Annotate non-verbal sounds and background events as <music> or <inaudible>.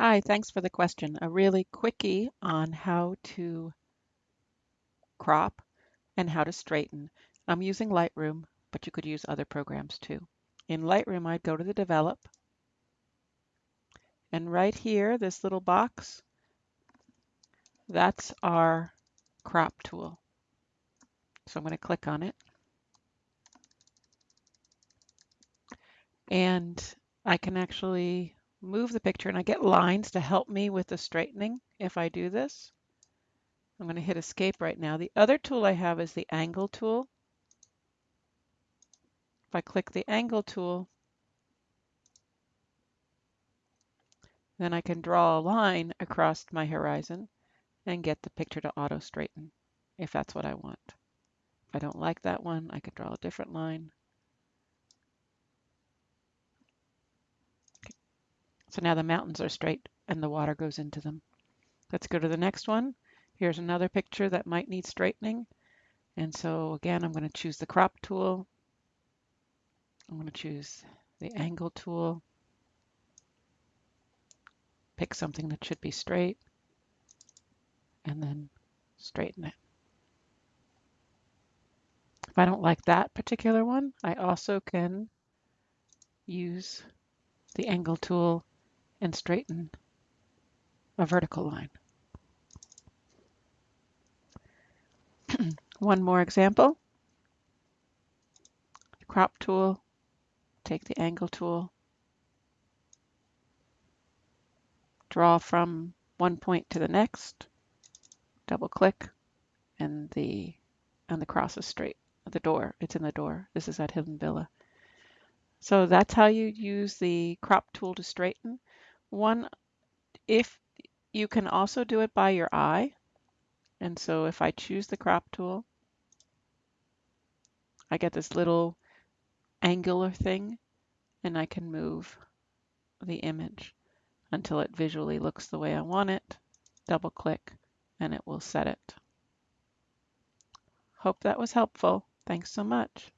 Hi, thanks for the question. A really quickie on how to crop and how to straighten. I'm using Lightroom, but you could use other programs too. In Lightroom, I'd go to the develop. And right here, this little box, that's our crop tool. So I'm going to click on it. And I can actually move the picture and I get lines to help me with the straightening if I do this. I'm going to hit escape right now. The other tool I have is the angle tool. If I click the angle tool, then I can draw a line across my horizon and get the picture to auto straighten if that's what I want. If I don't like that one, I could draw a different line. So now the mountains are straight and the water goes into them. Let's go to the next one. Here's another picture that might need straightening. And so again, I'm going to choose the crop tool. I'm going to choose the angle tool. Pick something that should be straight and then straighten it. If I don't like that particular one, I also can use the angle tool and straighten a vertical line. <clears throat> One more example. Crop tool, take the angle tool, draw from one point to the next, double click, and the and the cross is straight. The door, it's in the door. This is at Hidden Villa. So that's how you use the crop tool to straighten. One, if you can also do it by your eye. And so if I choose the crop tool, I get this little angular thing and I can move the image until it visually looks the way I want it. Double click and it will set it. Hope that was helpful. Thanks so much.